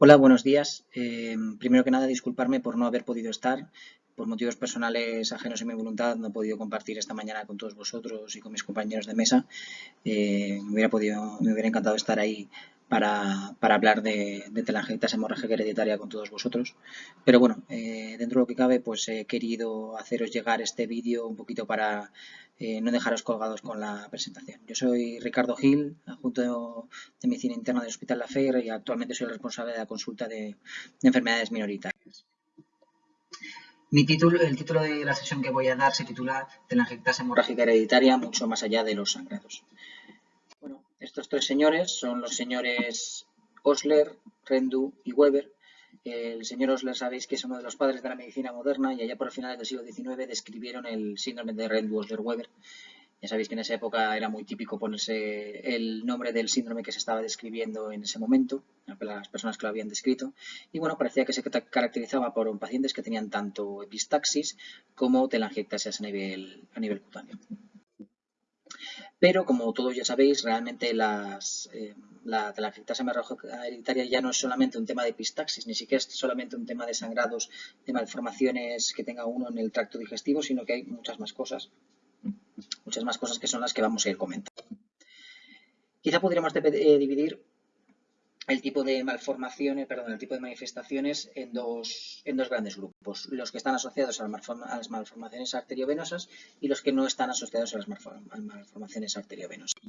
Hola, buenos días. Eh, primero que nada, disculparme por no haber podido estar. Por motivos personales ajenos a mi voluntad, no he podido compartir esta mañana con todos vosotros y con mis compañeros de mesa. Eh, me, hubiera podido, me hubiera encantado estar ahí para, hablar de, de telangiectasia hemorrágica hereditaria con todos vosotros. Pero bueno, eh, dentro de lo que cabe, pues he querido haceros llegar este vídeo un poquito para eh, no dejaros colgados con la presentación. Yo soy Ricardo Gil, adjunto de Medicina Interna del Hospital La Fe y actualmente soy el responsable de la consulta de, enfermedades minoritarias. Mi título, el título de la sesión que voy a dar se titula Telangiectasia hemorrágica hereditaria, mucho más allá de los sangrados. Estos tres señores son los señores Osler, Rendu y Weber. El señor Osler sabéis que es uno de los padres de la medicina moderna y allá por el final del siglo XIX describieron el síndrome de Rendu-Osler-Weber. Ya sabéis que en esa época era muy típico ponerse el nombre del síndrome que se estaba describiendo en ese momento, las personas que lo habían descrito. Y bueno, parecía que se caracterizaba por pacientes que tenían tanto epistaxis como telangiectasias a nivel, a nivel cutáneo. Pero, como todos ya sabéis, realmente las, eh, la telangiectasia hereditaria ya no es solamente un tema de epistaxis, ni siquiera es solamente un tema de sangrados, de malformaciones que tenga uno en el tracto digestivo, sino que hay muchas más cosas, muchas más cosas que son las que vamos a ir comentando. Quizá podríamos eh, dividir el tipo de malformaciones, perdón, el tipo de manifestaciones en dos, en dos grandes grupos. Los que están asociados a las, malformaciones arteriovenosas y los que no están asociados a las malformaciones arteriovenosas.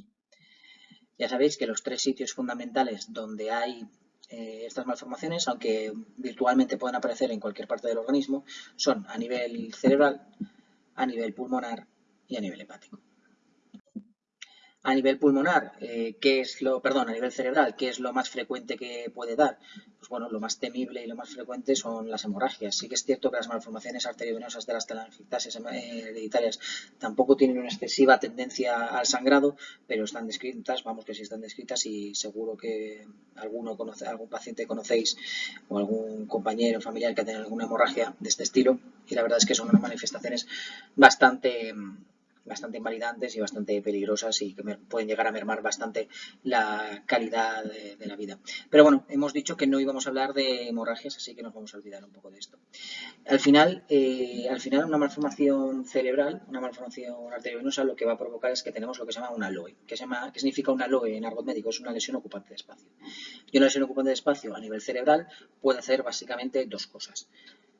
Ya sabéis que los tres sitios fundamentales donde hay eh, estas malformaciones, aunque virtualmente pueden aparecer en cualquier parte del organismo, son a nivel cerebral, a nivel pulmonar y a nivel hepático. A nivel pulmonar, eh, ¿qué es lo, perdón, a nivel cerebral, ¿qué es lo más frecuente que puede dar? Pues bueno, lo más temible y lo más frecuente son las hemorragias. Sí que es cierto que las malformaciones arteriovenosas de las telangiectasias eh, hereditarias tampoco tienen una excesiva tendencia al sangrado, pero están descritas, vamos que sí están descritas y seguro que alguno conoce, algún paciente conocéis o algún compañero familiar que ha tenido alguna hemorragia de este estilo y la verdad es que son unas manifestaciones bastante bastante invalidantes y bastante peligrosas y que pueden llegar a mermar bastante la calidad de, la vida. Pero bueno, hemos dicho que no íbamos a hablar de hemorragias, así que nos vamos a olvidar un poco de esto. Al final, eh, al final una malformación cerebral, una malformación arteriovenosa, lo que va a provocar es que tenemos lo que se llama una LOE. ¿Qué, se llama, qué significa una LOE en argot médico? Es una lesión ocupante de espacio. Y una lesión ocupante de espacio a nivel cerebral puede hacer básicamente dos cosas.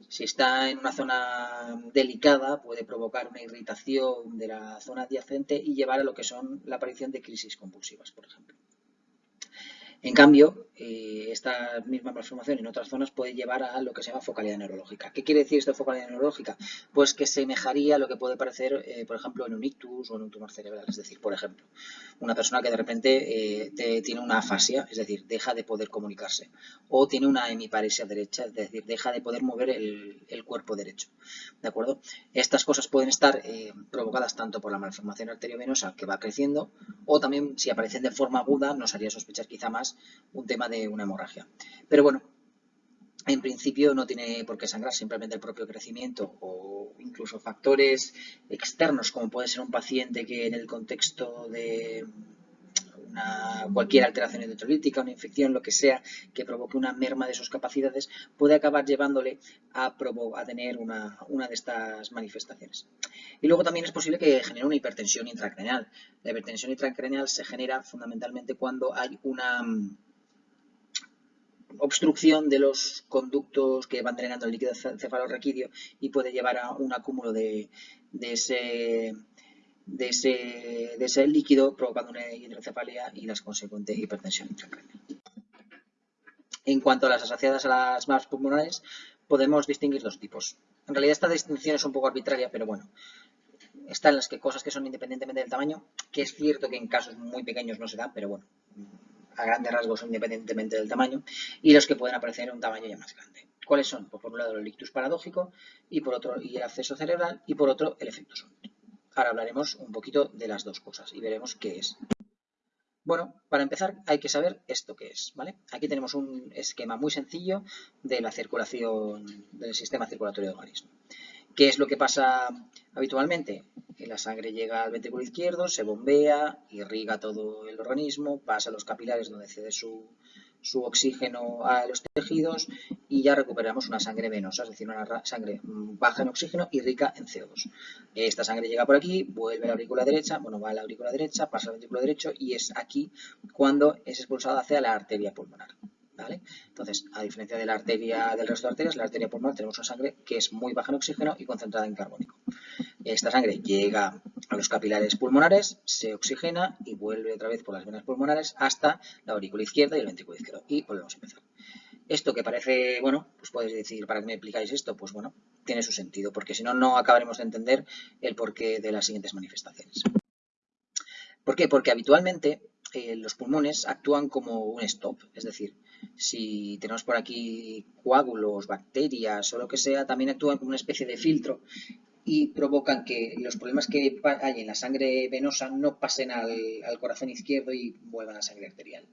Si está en una zona delicada, puede provocar una irritación de la zona adyacente y llevar a lo que son la aparición de crisis compulsivas, por ejemplo. En cambio, eh, esta misma malformación en otras zonas puede llevar a lo que se llama focalidad neurológica. ¿Qué quiere decir esto de focalidad neurológica? Pues que semejaría a lo que puede parecer, eh, por ejemplo, en un ictus o en un tumor cerebral. Es decir, por ejemplo, una persona que de repente eh, tiene una afasia, es decir, deja de poder comunicarse, o tiene una hemiparesia derecha, es decir, deja de poder mover el, el cuerpo derecho. ¿De acuerdo? Estas cosas pueden estar provocadas tanto por la malformación arteriovenosa que va creciendo, o también si aparecen de forma aguda nos haría sospechar quizá más un tema de una hemorragia. Pero bueno, en principio no tiene por qué sangrar, simplemente el propio crecimiento o incluso factores externos, como puede ser un paciente que en el contexto de cualquier alteración electrolítica, una infección, lo que sea, que provoque una merma de sus capacidades, puede acabar llevándole a, tener una, de estas manifestaciones. Y luego también es posible que genere una hipertensión intracraneal. La hipertensión intracraneal se genera fundamentalmente cuando hay una mm, obstrucción de los conductos que van drenando el líquido cefalorraquídeo y puede llevar a un acúmulo de ese de ese, de ese líquido provocando una hidrocefalia y las consecuentes hipertensión intracraneal. En cuanto a las asociadas a las más pulmonares, podemos distinguir dos tipos. En realidad esta distinción es un poco arbitraria, pero bueno, están las que cosas que son independientemente del tamaño, que es cierto que en casos muy pequeños no se dan, pero bueno, a grandes rasgos independientemente del tamaño, y los que pueden aparecer en un tamaño ya más grande. ¿Cuáles son? Pues por un lado el ictus paradójico y por otro y el acceso cerebral y por otro el efecto súbito. Ahora hablaremos un poquito de las dos cosas y veremos qué es. Bueno, para empezar hay que saber esto qué es, ¿vale? Aquí tenemos un esquema muy sencillo de la circulación del sistema circulatorio del organismo. ¿Qué es lo que pasa habitualmente? Que la sangre llega al ventrículo izquierdo, se bombea, irriga todo el organismo, pasa a los capilares donde cede su, su oxígeno a los tejidos y ya recuperamos una sangre venosa, es decir, una sangre baja en oxígeno y rica en CO2. Esta sangre llega por aquí, vuelve a la aurícula derecha, bueno, va a la aurícula derecha, pasa al ventrículo derecho y es aquí cuando es expulsada hacia la arteria pulmonar. Entonces, a diferencia de la arteria del resto de arterias, la arteria pulmonar tenemos una sangre que es muy baja en oxígeno y concentrada en carbónico. Esta sangre llega a los capilares pulmonares, se oxigena y vuelve otra vez por las venas pulmonares hasta la aurícula izquierda y el ventrículo izquierdo. Y volvemos a empezar. Esto que parece, bueno, pues puedes decir, ¿para qué me explicáis esto? Pues bueno, tiene su sentido, porque si no, no acabaremos de entender el porqué de las siguientes manifestaciones. ¿Por qué? Porque habitualmente eh, los pulmones actúan como un stop, es decir, si tenemos por aquí coágulos, bacterias o lo que sea, también actúan como una especie de filtro y provocan que los problemas que hay en la sangre venosa no pasen al, corazón izquierdo y vuelvan a la sangre arterial.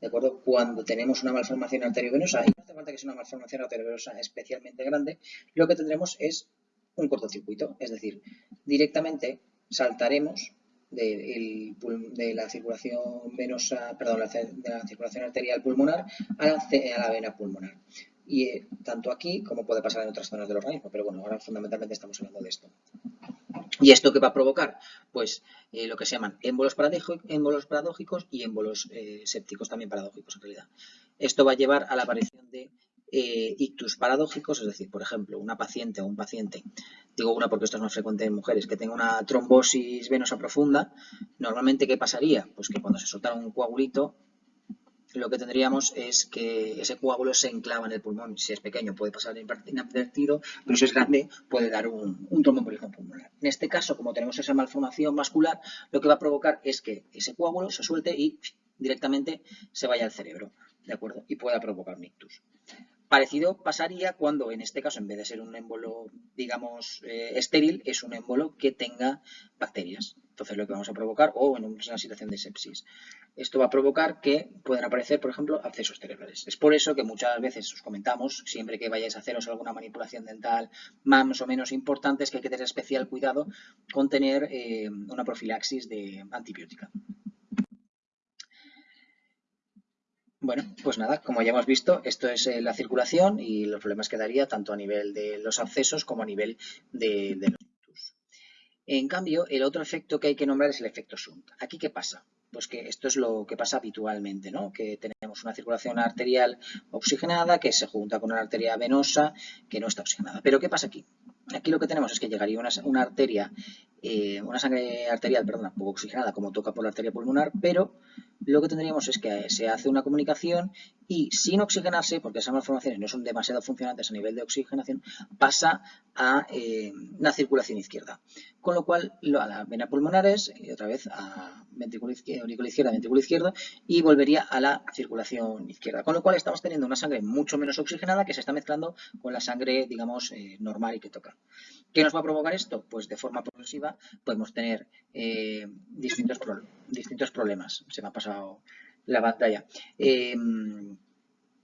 ¿De acuerdo? Cuando tenemos una malformación arteriovenosa, y no hace falta que sea una malformación arteriovenosa especialmente grande, lo que tendremos es un cortocircuito, es decir, directamente saltaremos de, la circulación venosa, perdón, de la circulación arterial pulmonar a la, vena pulmonar. Y eh, tanto aquí como puede pasar en otras zonas del organismo, pero bueno, ahora fundamentalmente estamos hablando de esto. ¿Y esto qué va a provocar? Pues eh, lo que se llaman émbolos, paradójicos y émbolos eh, sépticos también paradójicos en realidad. Esto va a llevar a la aparición de eh, ictus paradójicos, es decir, por ejemplo, una paciente o un paciente, digo una porque esto es más frecuente en mujeres, que tenga una trombosis venosa profunda, normalmente ¿qué pasaría? Pues que cuando se soltara un coagulito, lo que tendríamos es que ese coágulo se enclava en el pulmón. Si es pequeño puede pasar inadvertido, pero si es grande puede dar un, un tromboembolismo pulmonar. En este caso, como tenemos esa malformación vascular, lo que va a provocar es que ese coágulo se suelte y directamente se vaya al cerebro, ¿de acuerdo? Y pueda provocar un ictus. Parecido pasaría cuando, en este caso, en vez de ser un émbolo, digamos, eh, estéril, es un émbolo que tenga bacterias. Entonces, lo que vamos a provocar, o en una situación de sepsis. Esto va a provocar que puedan aparecer, por ejemplo, abscesos cerebrales. Es por eso que muchas veces os comentamos, siempre que vayáis a haceros alguna manipulación dental más o menos importante, es que hay que tener especial cuidado con tener eh, una profilaxis de antibiótica. Bueno, pues nada, como ya hemos visto, esto es eh, la circulación y los problemas que daría tanto a nivel de los accesos como a nivel de, los ductos. En cambio, el otro efecto que hay que nombrar es el efecto Shunt. ¿Aquí qué pasa? Pues que esto es lo que pasa habitualmente, ¿no? Que tenemos una circulación arterial oxigenada que se junta con una arteria venosa que no está oxigenada. Pero ¿qué pasa aquí? Aquí lo que tenemos es que llegaría una, arteria, eh, una sangre arterial, perdón, poco oxigenada como toca por la arteria pulmonar, pero lo que tendríamos es que se hace una comunicación y sin oxigenarse, porque esas malformaciones no son demasiado funcionantes a nivel de oxigenación, pasa a eh, la circulación izquierda. Con lo cual, a la vena pulmonares, y otra vez a ventrículo izquierda, izquierda, ventrículo izquierdo, y volvería a la circulación izquierda. Con lo cual estamos teniendo una sangre mucho menos oxigenada que se está mezclando con la sangre, digamos, eh, normal y que toca. ¿Qué nos va a provocar esto? Pues de forma progresiva podemos tener eh, distintos, problemas. Se me ha pasado la pantalla. Eh,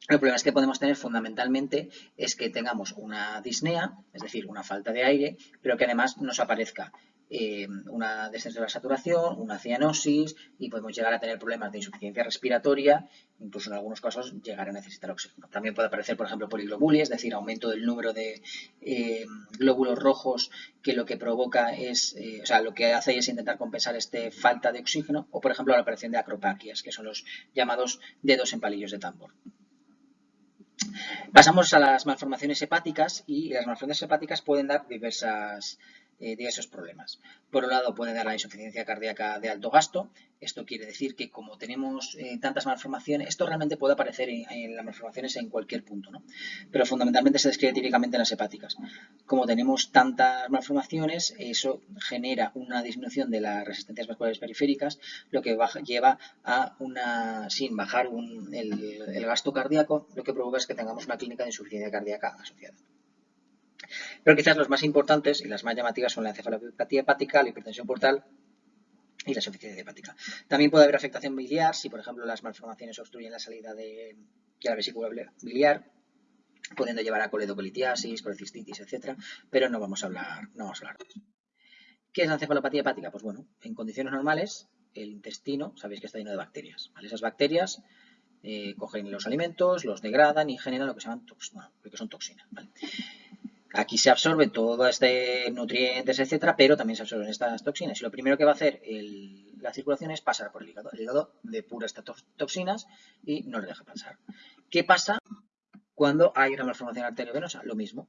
el problema es que podemos tener fundamentalmente es que tengamos una disnea, es decir, una falta de aire, pero que además nos aparezca eh, una descenso de la saturación, una cianosis y podemos llegar a tener problemas de insuficiencia respiratoria, incluso en algunos casos llegar a necesitar oxígeno. También puede aparecer, por ejemplo, poliglobulia, es decir, aumento del número de eh, glóbulos rojos que lo que provoca es, eh, o sea, lo que hace es intentar compensar esta falta de oxígeno o, por ejemplo, la aparición de acropaquias, que son los llamados dedos en palillos de tambor. Pasamos a las malformaciones hepáticas y las malformaciones hepáticas pueden dar diversas eh, de esos problemas. Por un lado puede dar la insuficiencia cardíaca de alto gasto. Esto quiere decir que como tenemos eh, tantas malformaciones, esto realmente puede aparecer en, las malformaciones en cualquier punto, ¿no? pero fundamentalmente se describe típicamente en las hepáticas. Como tenemos tantas malformaciones, eso genera una disminución de las resistencias vasculares periféricas, lo que lleva a una, sin bajar el, el gasto cardíaco, lo que provoca es que tengamos una clínica de insuficiencia cardíaca asociada. Pero quizás los más importantes y las más llamativas son la encefalopatía hepática, la hipertensión portal y la insuficiencia hepática. También puede haber afectación biliar si, por ejemplo, las malformaciones obstruyen la salida de, la vesícula biliar, pudiendo llevar a coledocolitiasis, colecistitis, etc. Pero no vamos a hablar, no vamos a hablar de eso. ¿Qué es la encefalopatía hepática? Pues bueno, en condiciones normales, el intestino, sabéis que está lleno de bacterias. Esas bacterias eh, cogen los alimentos, los degradan y generan lo que se llaman bueno, lo que son toxinas. Aquí se absorbe todo este nutrientes, etcétera, pero también se absorben estas toxinas. Y lo primero que va a hacer la circulación es pasar por el hígado. El hígado depura estas toxinas y no le deja pasar. ¿Qué pasa cuando hay una malformación arteriovenosa? Lo mismo.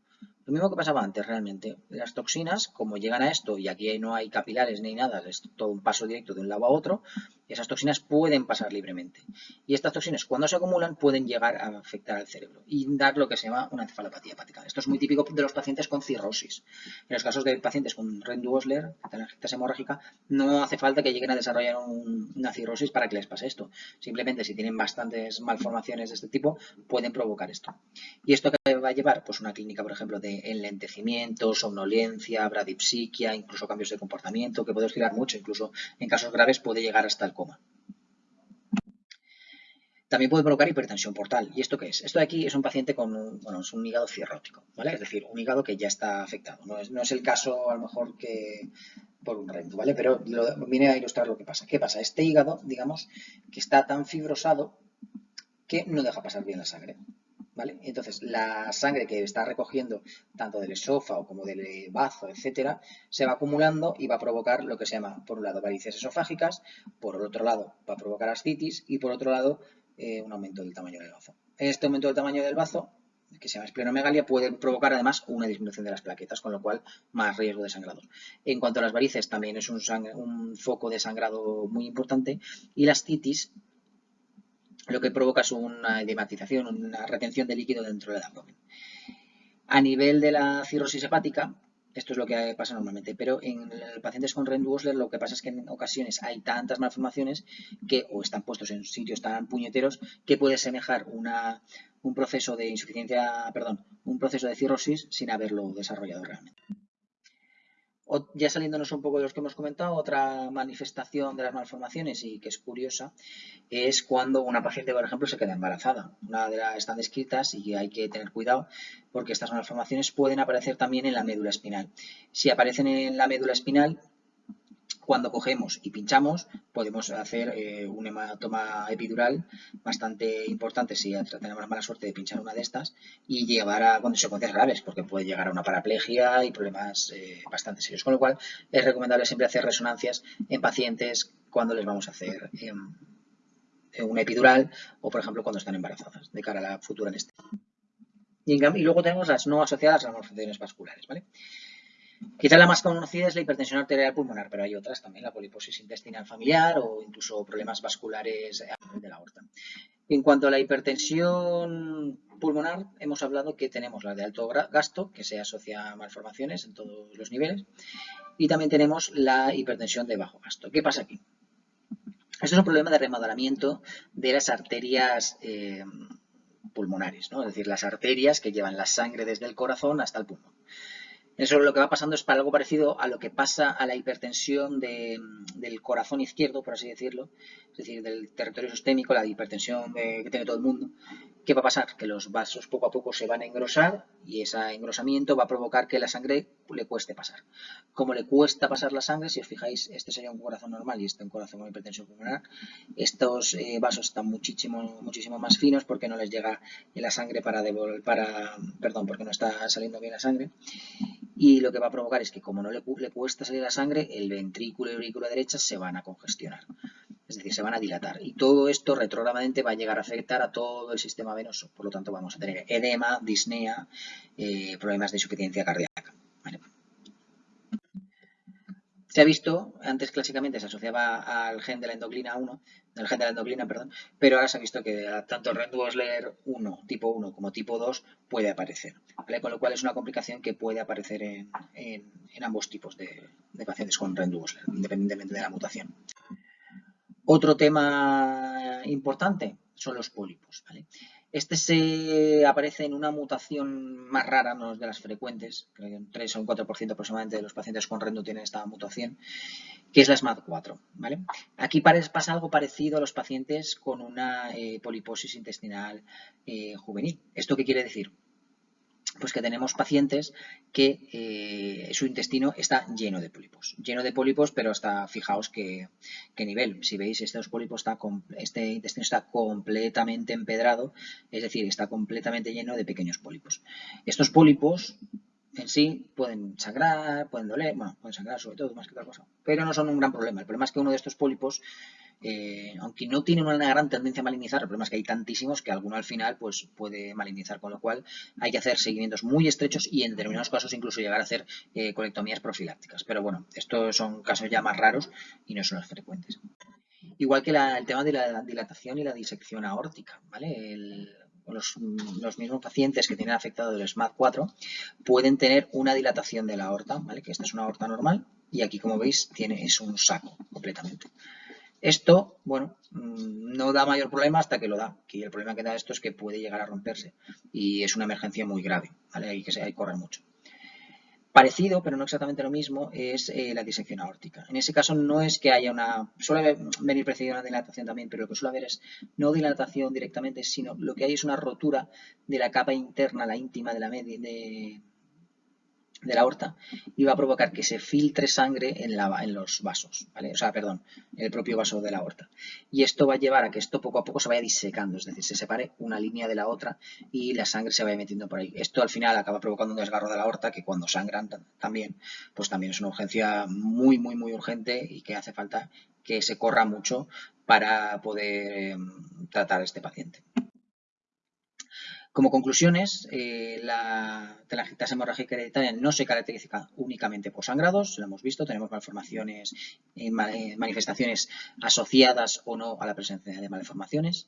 Lo mismo que pasaba antes realmente. Las toxinas, como llegan a esto, y aquí no hay capilares ni nada, es todo un paso directo de un lado a otro, esas toxinas pueden pasar libremente. Y estas toxinas, cuando se acumulan, pueden llegar a afectar al cerebro y dar lo que se llama una encefalopatía hepática. Esto es muy típico de los pacientes con cirrosis. En los casos de pacientes con Rendu-Osler, telangitis hemorrágica, no hace falta que lleguen a desarrollar una cirrosis para que les pase esto. Simplemente si tienen bastantes malformaciones de este tipo, pueden provocar esto. ¿Y esto va a llevar? Pues una clínica, por ejemplo, de enlentecimiento, somnolencia, bradipsiquia, incluso cambios de comportamiento, que puede oscilar mucho, incluso en casos graves puede llegar hasta el coma. También puede provocar hipertensión portal. ¿Y esto qué es? Esto de aquí es un paciente con un, bueno, es un hígado cirrótico, ¿vale? Es decir, un hígado que ya está afectado. No es, el caso, a lo mejor, que por un rento, ¿vale? Pero viene a ilustrar lo que pasa. ¿Qué pasa? Este hígado, digamos, que está tan fibrosado que no deja pasar bien la sangre. Entonces, la sangre que está recogiendo tanto del esófago como del bazo, etcétera, se va acumulando y va a provocar lo que se llama, por un lado, varices esofágicas, por otro lado, va a provocar ascitis y por otro lado, eh, un aumento del tamaño del bazo. Este aumento del tamaño del bazo, que se llama esplenomegalia, puede provocar además una disminución de las plaquetas, con lo cual más riesgo de sangrado. En cuanto a las varices, también es un, un foco de sangrado muy importante y la ascitis lo que provoca es una edematización, una retención de líquido dentro del abdomen. A nivel de la cirrosis hepática, esto es lo que pasa normalmente, pero en pacientes con Rendu-Osler lo que pasa es que en ocasiones hay tantas malformaciones que o están puestos en sitios tan puñeteros que puede semejar un proceso de insuficiencia, perdón, un proceso de cirrosis sin haberlo desarrollado realmente ya saliéndonos un poco de los que hemos comentado, otra manifestación de las malformaciones y que es curiosa es cuando una paciente, por ejemplo, se queda embarazada. Una de las están descritas y hay que tener cuidado porque estas malformaciones pueden aparecer también en la médula espinal. Si aparecen en la médula espinal, cuando cogemos y pinchamos, podemos hacer eh, un hematoma epidural bastante importante si tenemos la mala suerte de pinchar una de estas y llevar a consecuencias graves, porque puede llegar a una paraplegia y problemas eh, bastante serios. Con lo cual, es recomendable siempre hacer resonancias en pacientes cuando les vamos a hacer em, una epidural o, por ejemplo, cuando están embarazadas, de cara a la futura anestesia. Y, y luego tenemos las no asociadas a las malformaciones vasculares, ¿vale? Quizá la más conocida es la hipertensión arterial pulmonar, pero hay otras también, la poliposis intestinal familiar o incluso problemas vasculares de la aorta. En cuanto a la hipertensión pulmonar, hemos hablado que tenemos la de alto gasto, que se asocia a malformaciones en todos los niveles, y también tenemos la hipertensión de bajo gasto. ¿Qué pasa aquí? Esto es un problema de remodelamiento de las arterias eh, pulmonares, ¿no? es decir, las arterias que llevan la sangre desde el corazón hasta el pulmón. Eso lo que va pasando es para algo parecido a lo que pasa a la hipertensión del corazón izquierdo, por así decirlo, es decir, del territorio sistémico, la hipertensión que tiene todo el mundo. ¿Qué va a pasar? Que los vasos poco a poco se van a engrosar y ese engrosamiento va a provocar que la sangre le cueste pasar. Como le cuesta pasar la sangre, si os fijáis, este sería un corazón normal y este un corazón con hipertensión pulmonar, estos eh, vasos están muchísimo, muchísimo más finos porque no les llega la sangre para devolver, para, perdón, porque no está saliendo bien la sangre y lo que va a provocar es que como no le, cuesta salir la sangre, el ventrículo y la aurícula derecha se van a congestionar, es decir, se van a dilatar. Y todo esto retrógradamente va a llegar a afectar a todo el sistema venoso, por lo tanto vamos a tener edema, disnea, eh, problemas de insuficiencia cardíaca. Se ha visto, antes clásicamente se asociaba al gen de la endocrina 1, el gen de la endocrina, perdón, pero ahora se ha visto que tanto Rendu-Osler 1, tipo 1 como tipo 2 puede aparecer, con lo cual es una complicación que puede aparecer en, ambos tipos de, pacientes con Rendu-Osler, independientemente de la mutación. Otro tema importante son los pólipos. ¿vale? Este se aparece en una mutación más rara, no de las frecuentes, creo que un 3 o un 4% aproximadamente de los pacientes con Rendu tienen esta mutación, que es la SMAD4. ¿vale? Aquí pasa algo parecido a los pacientes con una eh, poliposis intestinal eh, juvenil. ¿Esto qué quiere decir? Pues que tenemos pacientes que eh, su intestino está lleno de pólipos. Lleno de pólipos, pero hasta fijaos qué, nivel. Si veis, estos pólipos está, este intestino está completamente empedrado, es decir, está completamente lleno de pequeños pólipos. Estos pólipos en sí pueden sangrar, pueden doler, bueno, pueden sangrar sobre todo más que otra cosa, pero no son un gran problema. El problema es que uno de estos pólipos eh, aunque no tienen una gran tendencia a malinizar, el problema es que hay tantísimos que alguno al final pues, puede malinizar, con lo cual hay que hacer seguimientos muy estrechos y en determinados casos incluso llegar a hacer eh, colectomías profilácticas. Pero bueno, estos son casos ya más raros y no son los frecuentes. Igual que el tema de la dilatación y la disección aórtica, ¿vale? los, mismos pacientes que tienen afectado el SMAD4 pueden tener una dilatación de la aorta, ¿vale? Que esta es una aorta normal y aquí, como veis, tiene, es un saco completamente. Esto, bueno, mm, no da mayor problema hasta que lo da. Y el problema que da esto es que puede llegar a romperse y es una emergencia muy grave, ¿vale? Hay que, correr mucho. Parecido, pero no exactamente lo mismo, es eh, la disección aórtica. En ese caso no es que haya una... Suele venir precedida una dilatación también, pero lo que suele haber es no dilatación directamente, sino lo que hay es una rotura de la capa interna, la íntima de la, media, de, de la aorta y va a provocar que se filtre sangre en, la, en los vasos, ¿vale? O sea, perdón, en el propio vaso de la aorta. Y esto va a llevar a que esto poco a poco se vaya disecando, es decir, se separe una línea de la otra y la sangre se vaya metiendo por ahí. Esto al final acaba provocando un desgarro de la aorta que cuando sangran también, pues también es una urgencia muy, muy, muy urgente y que hace falta que se corra mucho para poder em, tratar a este paciente. Como conclusiones, eh, la telangiectasia hemorrágica hereditaria no se caracteriza únicamente por sangrados, lo hemos visto, tenemos malformaciones, eh, eh, manifestaciones asociadas o no a la presencia de malformaciones.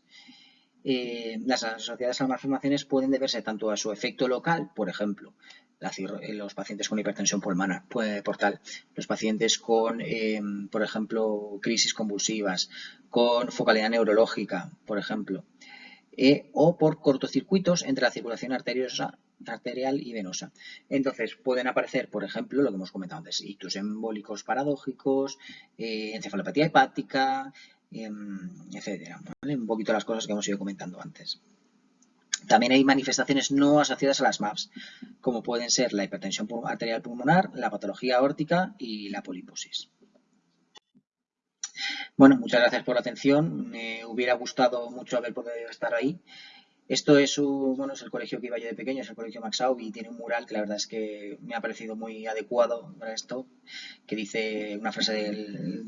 las asociadas a las malformaciones pueden deberse tanto a su efecto local, por ejemplo, los pacientes con hipertensión pulmonar, portal, los pacientes con, por ejemplo, crisis convulsivas, con focalidad neurológica, por ejemplo, eh, o por cortocircuitos entre la circulación arteriosa, arterial y venosa. Entonces, pueden aparecer, por ejemplo, lo que hemos comentado antes, ictus embólicos paradójicos, eh, encefalopatía hepática, em, etcétera. Un poquito las cosas que hemos ido comentando antes. También hay manifestaciones no asociadas a las MAPS, como pueden ser la hipertensión arterial pulmonar, la patología aórtica y la poliposis. Bueno, muchas gracias por la atención. Me hubiera gustado mucho haber podido estar ahí. Esto es, bueno, es el colegio que iba yo de pequeño, es el colegio Maxau y tiene un mural que la verdad es que me ha parecido muy adecuado para esto, que dice una frase del,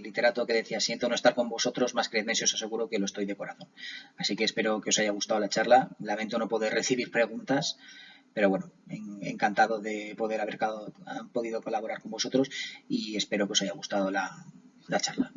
literato que decía, siento no estar con vosotros, más que si os aseguro que lo estoy de corazón. Así que espero que os haya gustado la charla. Lamento no poder recibir preguntas, pero bueno, encantado de poder haber podido colaborar con vosotros y espero que os haya gustado la, la charla.